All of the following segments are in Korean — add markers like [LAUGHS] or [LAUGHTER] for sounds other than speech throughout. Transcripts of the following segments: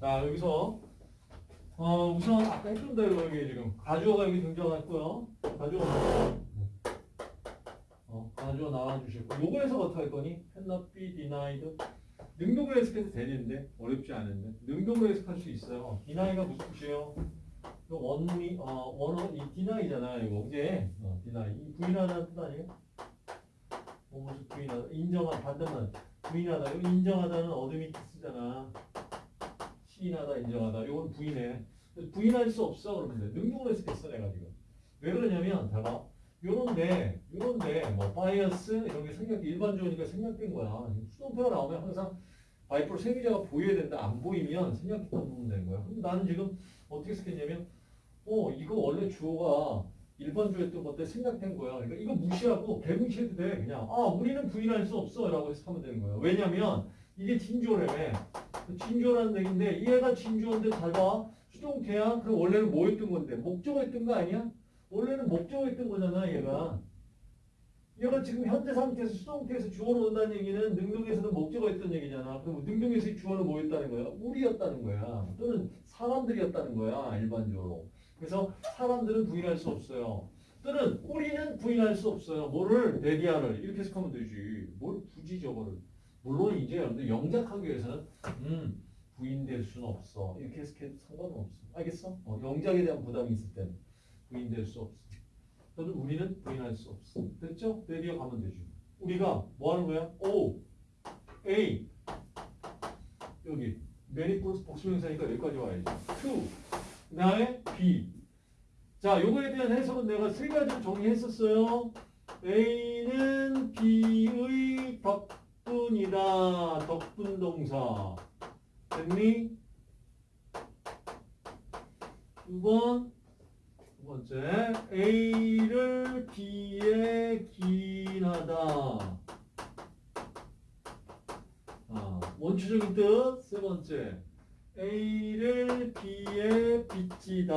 자, 여기서 어, 우선 아까 했던 대로 여기 지금 가주어가 여기 등장했고요. 가주어 어, 가주어 나와주셨고 요거에서 어떻게 할 거니? cannot be denied 능동으로 해석해도 되는데 어렵지 않은데 능동으로 해석할 수 있어요. deni가 무슨 뜻이에요? 그 원리 어 원어 이 deni잖아 이거 이제 어, deny 이 부인하다는 뜻 아니에요? 뭐 무슨 부인하다 인정한 반대만 부인하다 인정하다는 admit 쓰잖아. 시인하다 인정하다 이건 부인해. 부인할 수 없어 그러면 돼. 능동으로 해석했어 내가 지금. 왜 그러냐면 봐봐. 요런데 요런데 뭐 by us 이런 게 생각 일반적이니까 생략된 거야. 수동태가 나오면 항상 by 플러스 행위자가 보여야 된다. 안 보이면 생략했던 부분 되는 거야. 근데 나는 지금 어떻게 생각했냐면 어 이거 원래 주어가 일반 주어였던 건데 생략된 거야. 그러니까 이거 무시하고 개무시해도 돼. 그냥 아 우리는 부인할 수 없어 라고 해서 하면 되는 거야. 왜냐면 이게 진주어라며. 진주어라는 얘기인데 얘가 진주어인데 잘 봐. 수동태야. 그럼 원래는 뭐였던 건데 목적어였던 거 아니야? 원래는 목적어였던 거잖아 얘가. 얘가 지금 현재 상태에서 수동태에서 주어로 온다는 얘기는 능동에서는 목적어였던 얘기잖아. 그럼 능동에서의 주어는 뭐였다는 거야? 우리였다는 거야. 또는 사람들이었다는 거야 일반적으로. 그래서 사람들은 부인할 수 없어요. 또는 우리는 부인할 수 없어요. 뭐를 that 이하를 이렇게 해석하면 되지. 뭘 굳이 저거를. 물론 이제 여러분들 영작하기 위해서는 음 부인될 수는 없어. 이렇게 해석해도 상관은 없어. 알겠어? 어, 영작에 대한 부담이 있을 때는 부인될 수 없어. 또는 우리는 부인할 수 없어. 됐죠? 레디아 가면 되지. 우리가 뭐 하는 거야? O, A 여기 매니폴스 복수명사니까 여기까지 와야지. to 그 다음에 B. 자, 요거에 대한 해석은 내가 세 가지로 정리했었어요. A는 B의 덕 분이다. 덕분 동사. 됐니? 두 번, 두 번째. A를 B에 기인하다. 아, 원초적인 뜻. 세 번째. A를 B에 빚지다.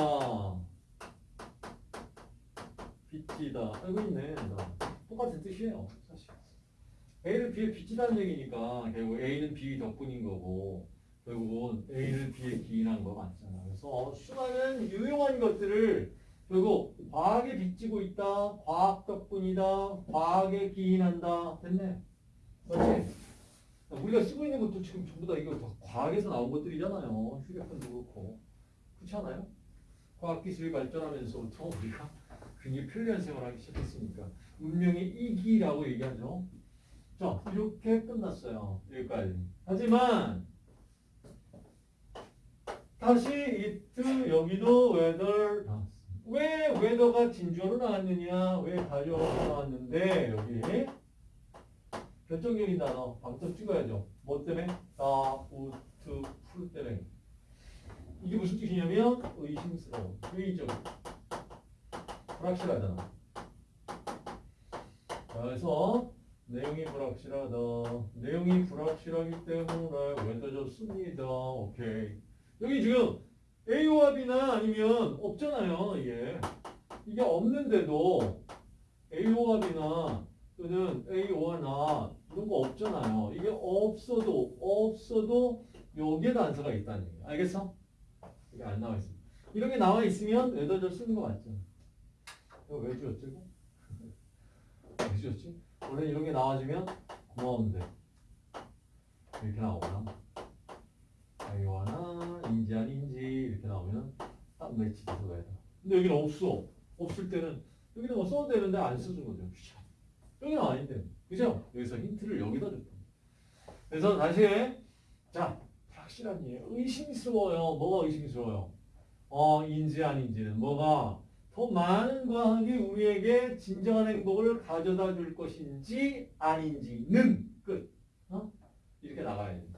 빚지다. 알고 있네. 나. 똑같은 뜻이에요. 사실. A를 B에 빚지다는 얘기니까 결국 A는 B 덕분인 거고 결국은 A를 B에 기인한 거 맞잖아. 그래서 수많은 유용한 것들을 결국 과학에 빚지고 있다. 과학 덕분이다. 과학에 기인한다. 됐네. 맞지? 우리가 쓰고 있는 것도 지금 전부 다 이거 다 과학에서 나온 것들이잖아요. 휴대폰도 그렇고. 그렇지 않아요? 과학기술이 발전하면서부터 우리가 [LAUGHS] 굉장히 편리한 생활을 하기 시작했으니까. 운명의 이기라고 얘기하죠. 자, 이렇게 끝났어요. 여기까지. 하지만, 다시 이트 여기도 whether. 왜 whether가 진주어로 나왔느냐? 왜 가져로 나왔는데, 여기. 결정적인 단어 방점 찍어야죠. 뭐 때문에? 다, 우트, 풀 때문에. 이게 무슨 뜻이냐면 의심스러워, 회의적, 불확실하잖아. 자, 그래서 내용이 불확실하다. 내용이 불확실하기 때문에 왼다졌습니다. 오케이. 여기 지금 A와 B나 아니면 없잖아요. 이게 이게 없는데도 A와 B나 또는 A와 나 이런 거 없잖아요. 이게 없어도 없어도 여기에 단서가 있다는 얘기야. 알겠어? 이게 안 나와 있어. 이런 게 나와 있으면 웨더저 쓰는 거 맞죠? 이거 왜 지웠지? [LAUGHS] 왜 지웠지? 원래 이런 게 나와주면 고마운데 이렇게 나오거나 아이와나 인지 아닌지 이렇게 나오면 딱 매치돼서 가야 돼. 근데 여기는 없어. 없을 때는 여기는 뭐 써도 되는데 안 써준 거죠. 여기는 아닌데. 그죠? 여기서 힌트를 여기다 줬다. 그래서 다시 자 확실한 예 의심스러워요. 뭐가 의심스러워요? 어 인지 아닌지는 뭐가 더 많은 과학이 우리에게 진정한 행복을 가져다 줄 것인지 아닌지는 끝. 어? 이렇게 나가야 돼.